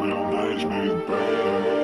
Real nights made bad.